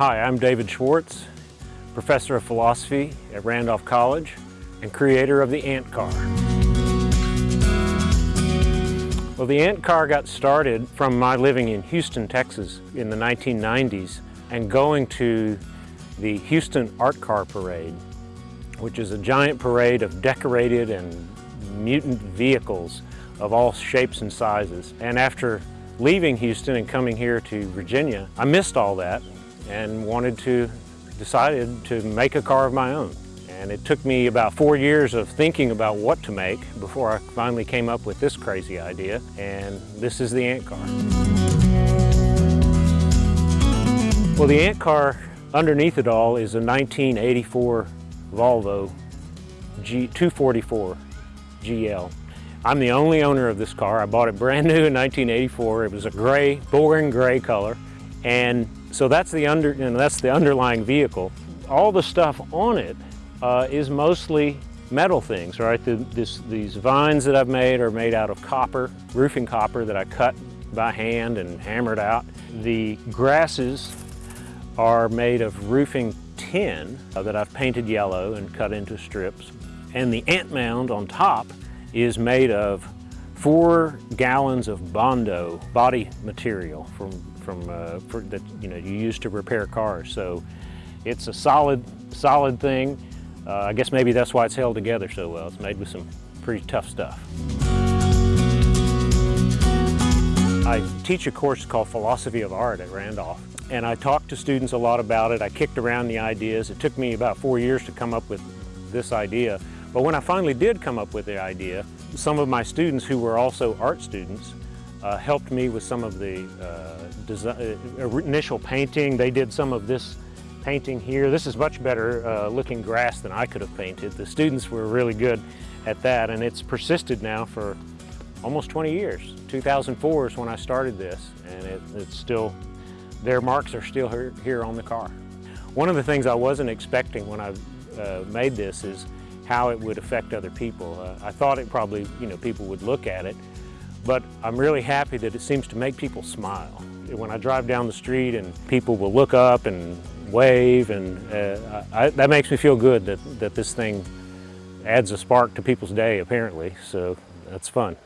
Hi, I'm David Schwartz, professor of philosophy at Randolph College and creator of the Ant Car. Well, the Ant Car got started from my living in Houston, Texas in the 1990s and going to the Houston Art Car Parade, which is a giant parade of decorated and mutant vehicles of all shapes and sizes. And after leaving Houston and coming here to Virginia, I missed all that and wanted to, decided to make a car of my own. And it took me about four years of thinking about what to make before I finally came up with this crazy idea. And this is the Ant Car. Well, the Ant Car, underneath it all, is a 1984 Volvo G 244 GL. I'm the only owner of this car. I bought it brand new in 1984. It was a gray, boring gray color. And so that's the, under, know, that's the underlying vehicle. All the stuff on it uh, is mostly metal things, right? The, this, these vines that I've made are made out of copper, roofing copper that I cut by hand and hammered out. The grasses are made of roofing tin uh, that I've painted yellow and cut into strips. And the ant mound on top is made of four gallons of Bondo body material from, from uh, for, that you know you use to repair cars. So it's a solid, solid thing. Uh, I guess maybe that's why it's held together so well. It's made with some pretty tough stuff. I teach a course called Philosophy of Art at Randolph and I talked to students a lot about it. I kicked around the ideas. It took me about four years to come up with this idea. But when I finally did come up with the idea, some of my students who were also art students uh, helped me with some of the uh, design, uh, initial painting. They did some of this painting here. This is much better uh, looking grass than I could have painted. The students were really good at that and it's persisted now for almost 20 years. 2004 is when I started this and it, it's still, their marks are still here, here on the car. One of the things I wasn't expecting when I uh, made this is how it would affect other people. Uh, I thought it probably, you know, people would look at it, but I'm really happy that it seems to make people smile. When I drive down the street and people will look up and wave, and uh, I, that makes me feel good that, that this thing adds a spark to people's day, apparently, so that's fun.